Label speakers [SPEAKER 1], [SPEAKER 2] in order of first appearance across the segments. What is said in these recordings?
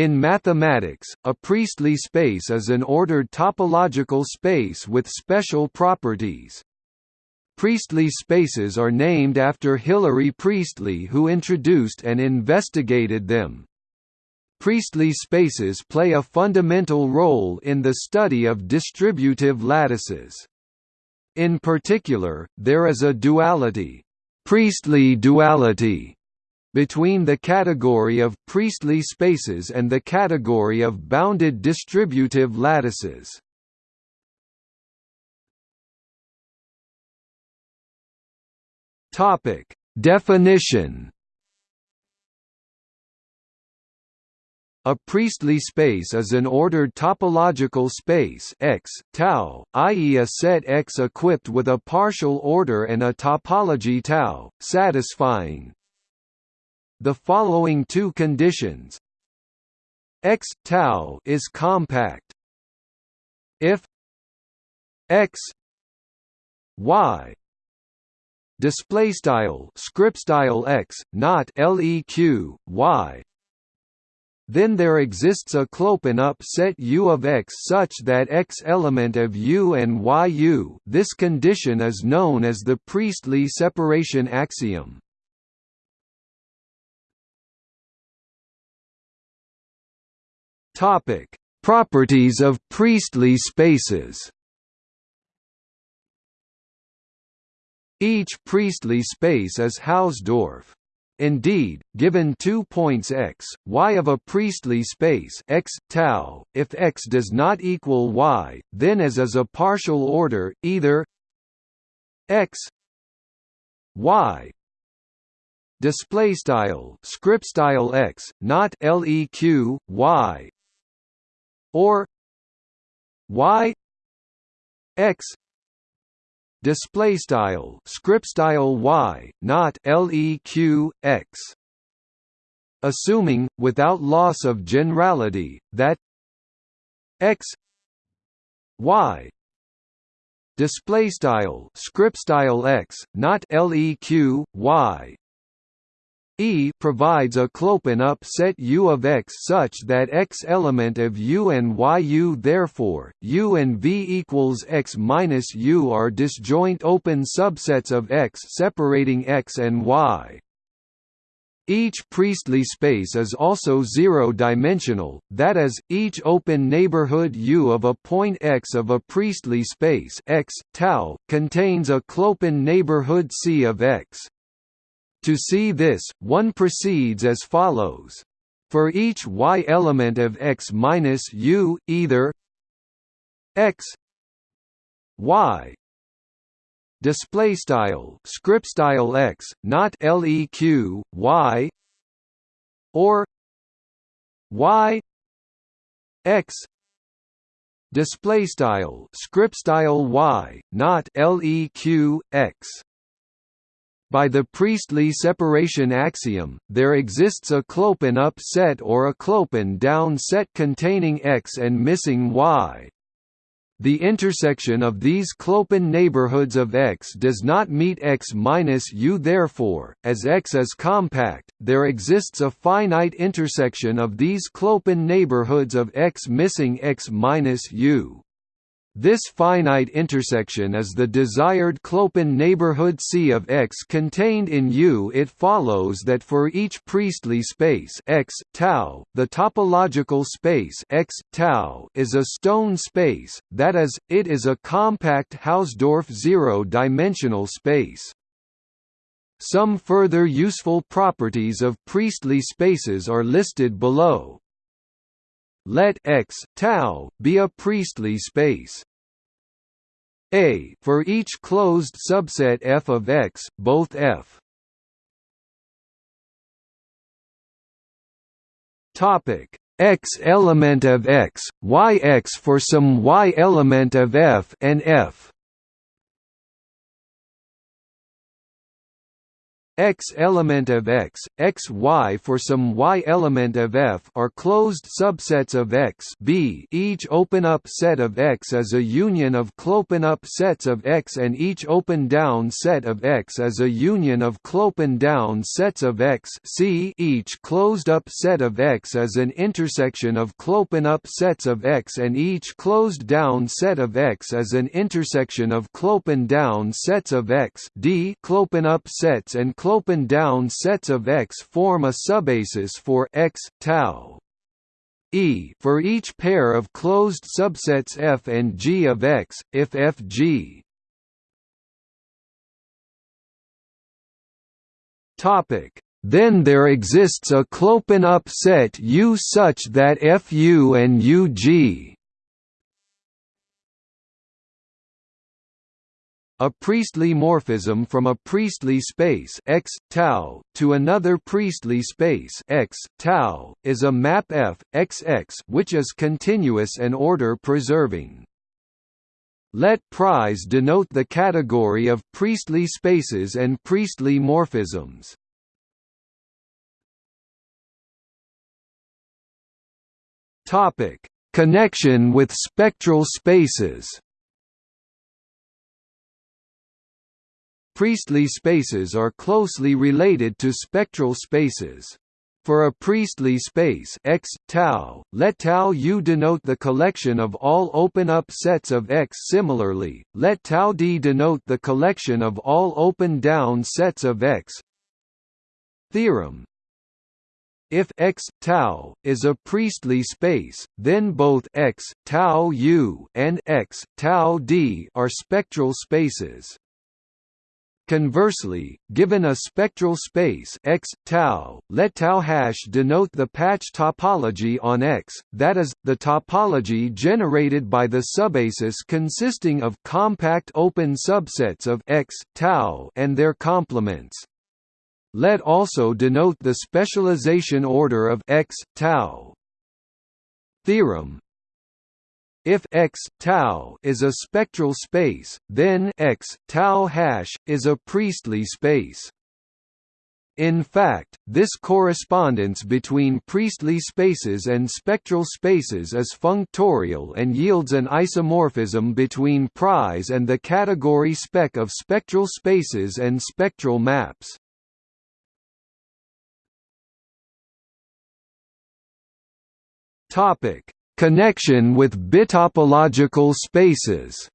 [SPEAKER 1] In mathematics, a Priestley space is an ordered topological space with special properties. Priestley spaces are named after Hilary Priestley who introduced and investigated them. Priestley spaces play a fundamental role in the study of distributive lattices. In particular, there is a duality, Priestley duality, between the category of Priestley spaces and the category of bounded distributive lattices. Topic: Definition. A Priestley space is an ordered topological space X, tau, i.e. a set X equipped with a partial order and a topology tau, satisfying the following two conditions x tau is compact if x y display style script style x not leq y then there exists a clopen up set U of X such that X element of U and YU this condition is known as the Priestley separation axiom. Topic: Properties of Priestley spaces. Each Priestley space is Hausdorff. Indeed, given two points x, y of a Priestley space x tau, if x does not equal y, then as is a partial order, either x y display style script style x, not leq y or y x display style script style y not leq x. Assuming without loss of generality that x y display style script style x not leq y E provides a Clopen-up set U of X such that X element of U and YU therefore, U and V equals X minus U are disjoint open subsets of X separating X and Y. Each Priestley space is also zero-dimensional, that is, each open neighborhood U of a point X of a Priestley space X, tau, contains a Clopen neighborhood C of X. To see this, one proceeds as follows. For each y element of x minus u, either x y display style script style x, not leq y, or y x display style script style y, not leq x. By the Priestley separation axiom, there exists a clopen-up set or a clopen-down set containing X and missing Y. The intersection of these clopen neighborhoods of X does not meet X minus U therefore, as X is compact, there exists a finite intersection of these clopen neighborhoods of X missing X minus U. This finite intersection is the desired Clopen neighborhood C of X contained in U. It follows that for each Priestley space X tau, the topological space X tau is a stone space, that is, it is a compact Hausdorff zero-dimensional space. Some further useful properties of Priestley spaces are listed below. Let X tau be a Priestley space. A for each closed subset f of X, both f. Topic. X element of X, Y X for some Y element of F and F x element of x, x y for some y element of f are closed subsets of x b each open-up set of x is a union of clopen-up sets of x and each open-down set of x is a union of clopen-down sets of x c each closed-up set of x is an intersection of clopen-up sets of x and each closed-down set of x is an intersection of clopen-down sets of x d clopen-up sets and clopen-down sets of X form a subbasis for X tau. E for each pair of closed subsets F and G of X, if Fg Topic then there exists a clopen up set U such that Fu and Ug a Priestley morphism from a Priestley space x tau to another Priestley space x tau is a map F XX which is continuous and order preserving. Let pris denote the category of Priestley spaces and Priestley morphisms. Topic: Connection with spectral spaces. Priestley spaces are closely related to spectral spaces. For a Priestley space X tau, let tau U denote the collection of all open-up sets of X. Similarly, let tau D denote the collection of all open-down sets of X. Theorem if X tau is a Priestley space, then both X tau U and X tau D are spectral spaces. Conversely, given a spectral space x tau, let tau hash denote the patch topology on X, that is, the topology generated by the subbasis consisting of compact open subsets of x tau and their complements. Let also denote the specialization order of x tau. Theorem if X tau is a spectral space, then X tau hash is a Priestley space. In fact, this correspondence between Priestley spaces and spectral spaces is functorial and yields an isomorphism between pris and the category spec of spectral spaces and spectral maps. Topic: Connection with bitopological spaces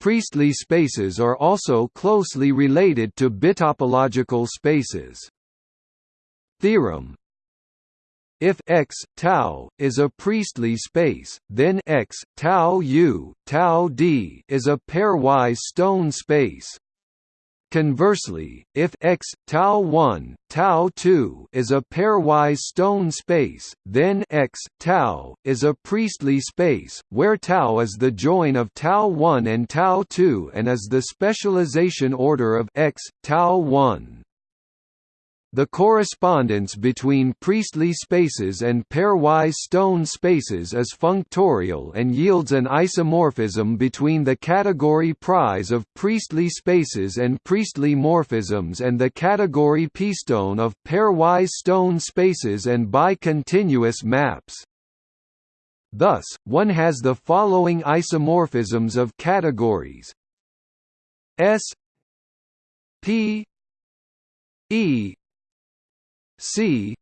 [SPEAKER 1] Priestley spaces are also closely related to bitopological spaces. Theorem if X tau is a Priestley space, then X tau U tau D is a pairwise stone space. Conversely, if X tau 1 tau 2 is a pairwise stone space, then X tau is a Priestley space, where tau is the join of tau 1 and tau 2 and is the specialization order of X tau 1. The correspondence between Priestley spaces and pairwise stone spaces is functorial and yields an isomorphism between the category pris of Priestley spaces and Priestley morphisms and the category p-stone of pairwise stone spaces and bicontinuous maps. Thus, one has the following isomorphisms of categories S P E C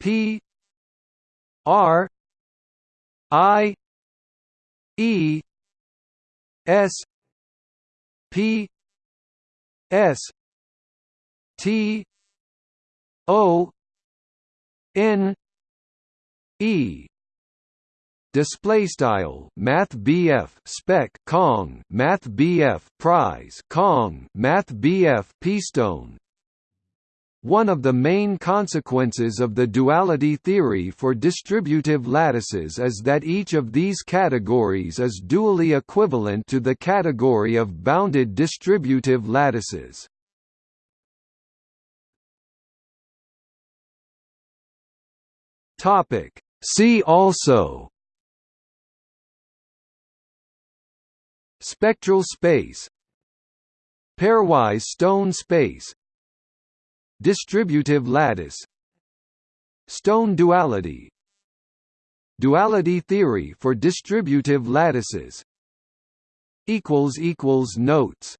[SPEAKER 1] P R I E S P S T O N E. Display style math BF spec Kong math BF pris Kong math BF p-stone one of the main consequences of the duality theory for distributive lattices is that each of these categories is dually equivalent to the category of bounded distributive lattices. See also Spectral space pairwise stone space distributive lattice. Stone duality. Duality theory for distributive lattices. Notes